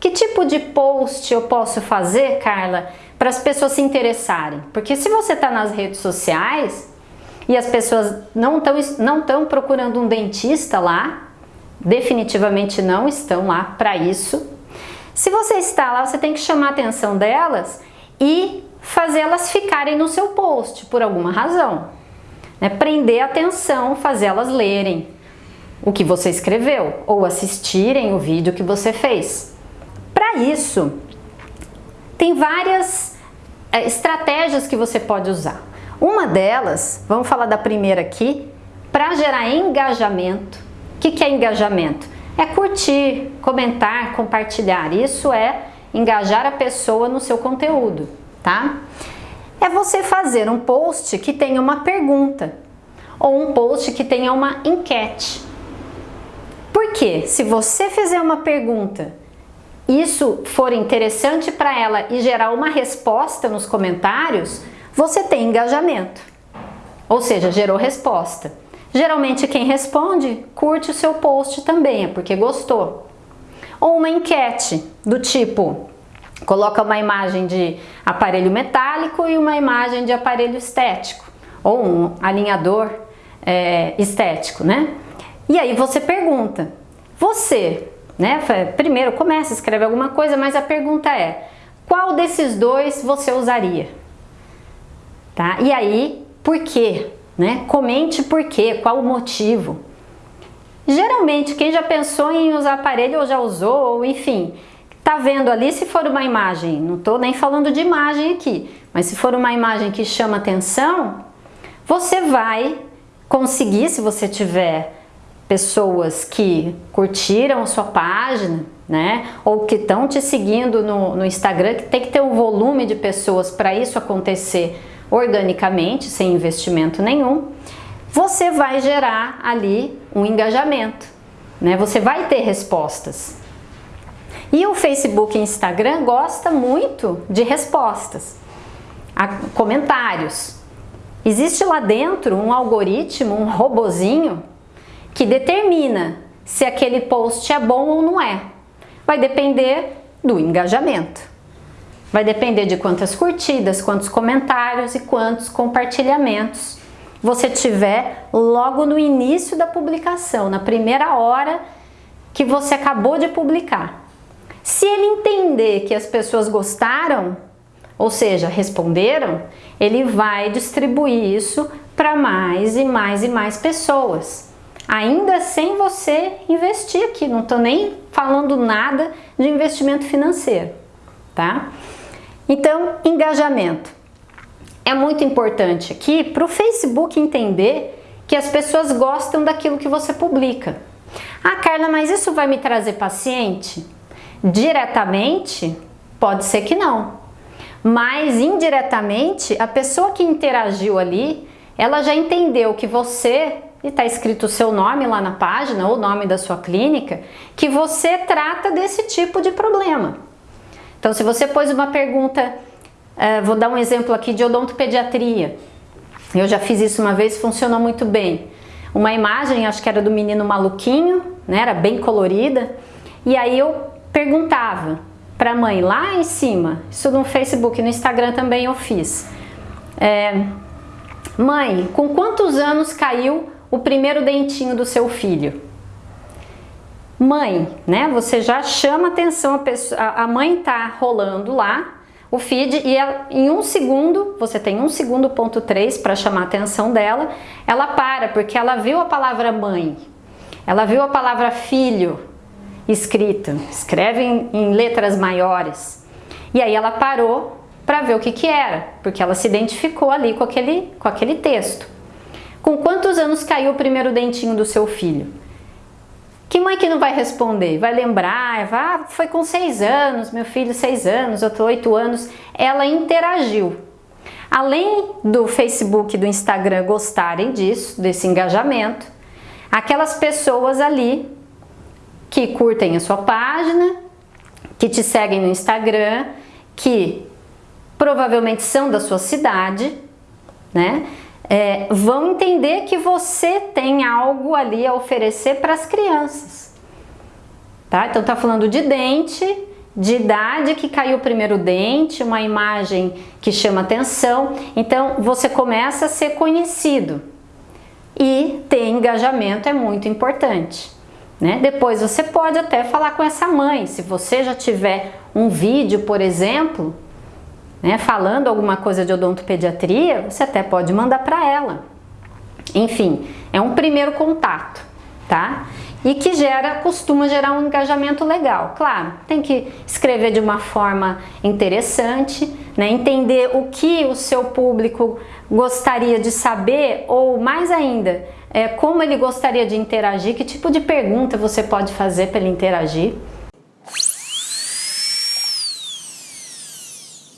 que tipo de post eu posso fazer, Carla, para as pessoas se interessarem? Porque se você está nas redes sociais e as pessoas não estão não tão procurando um dentista lá, definitivamente não estão lá para isso. Se você está lá, você tem que chamar a atenção delas e fazê-las ficarem no seu post por alguma razão. Né? Prender a atenção, fazê-las lerem o que você escreveu ou assistirem o vídeo que você fez. Para isso, tem várias é, estratégias que você pode usar. Uma delas, vamos falar da primeira aqui, para gerar engajamento. O que, que é engajamento? É curtir, comentar, compartilhar. Isso é engajar a pessoa no seu conteúdo, tá? É você fazer um post que tenha uma pergunta ou um post que tenha uma enquete. Por quê? Se você fizer uma pergunta, isso for interessante para ela e gerar uma resposta nos comentários, você tem engajamento. Ou seja, gerou resposta. Geralmente quem responde curte o seu post também, é porque gostou. Ou uma enquete do tipo, coloca uma imagem de aparelho metálico e uma imagem de aparelho estético, ou um alinhador é, estético, né? E aí você pergunta, você, né? Primeiro começa, escreve alguma coisa, mas a pergunta é, qual desses dois você usaria? Tá? E aí, por quê? Né? Comente por quê, qual o motivo. Geralmente, quem já pensou em usar aparelho ou já usou, ou enfim, tá vendo ali se for uma imagem, não tô nem falando de imagem aqui, mas se for uma imagem que chama atenção, você vai conseguir, se você tiver pessoas que curtiram a sua página, né, ou que estão te seguindo no, no Instagram, que tem que ter um volume de pessoas para isso acontecer organicamente, sem investimento nenhum, você vai gerar ali um engajamento, né? Você vai ter respostas. E o Facebook e Instagram gosta muito de respostas, comentários. Existe lá dentro um algoritmo, um robozinho que determina se aquele post é bom ou não é. Vai depender do engajamento. Vai depender de quantas curtidas, quantos comentários e quantos compartilhamentos você tiver logo no início da publicação, na primeira hora que você acabou de publicar. Se ele entender que as pessoas gostaram, ou seja, responderam, ele vai distribuir isso para mais e mais e mais pessoas. Ainda sem você investir aqui, não estou nem falando nada de investimento financeiro, tá? Então, engajamento. É muito importante aqui para o Facebook entender que as pessoas gostam daquilo que você publica. Ah, Carla, mas isso vai me trazer paciente? Diretamente, pode ser que não. Mas indiretamente, a pessoa que interagiu ali, ela já entendeu que você, e está escrito o seu nome lá na página, ou o nome da sua clínica, que você trata desse tipo de problema. Então, se você pôs uma pergunta, uh, vou dar um exemplo aqui de odontopediatria. Eu já fiz isso uma vez, funcionou muito bem. Uma imagem, acho que era do menino maluquinho, né, era bem colorida, e aí eu perguntava para a mãe lá em cima, isso no Facebook, no Instagram também eu fiz. É, mãe, com quantos anos caiu o primeiro dentinho do seu filho? Mãe, né? Você já chama atenção, a, pessoa, a mãe tá rolando lá o feed e ela, em um segundo, você tem um segundo ponto três para chamar a atenção dela, ela para porque ela viu a palavra mãe, ela viu a palavra filho escrita, escreve em, em letras maiores. E aí ela parou para ver o que que era, porque ela se identificou ali com aquele, com aquele texto. Com quantos anos caiu o primeiro dentinho do seu filho? Que mãe que não vai responder? Vai lembrar, vai, ah, foi com seis anos, meu filho seis anos, eu tô oito anos. Ela interagiu. Além do Facebook e do Instagram gostarem disso, desse engajamento, aquelas pessoas ali que curtem a sua página, que te seguem no Instagram, que provavelmente são da sua cidade, né? É, vão entender que você tem algo ali a oferecer para as crianças. Tá? Então tá falando de dente de idade que caiu o primeiro dente, uma imagem que chama atenção, então você começa a ser conhecido e ter engajamento é muito importante. Né? Depois você pode até falar com essa mãe, se você já tiver um vídeo, por exemplo, né, falando alguma coisa de odontopediatria, você até pode mandar para ela. Enfim, é um primeiro contato, tá? E que gera, costuma gerar um engajamento legal. Claro, tem que escrever de uma forma interessante, né? entender o que o seu público gostaria de saber ou mais ainda, é, como ele gostaria de interagir, que tipo de pergunta você pode fazer para ele interagir.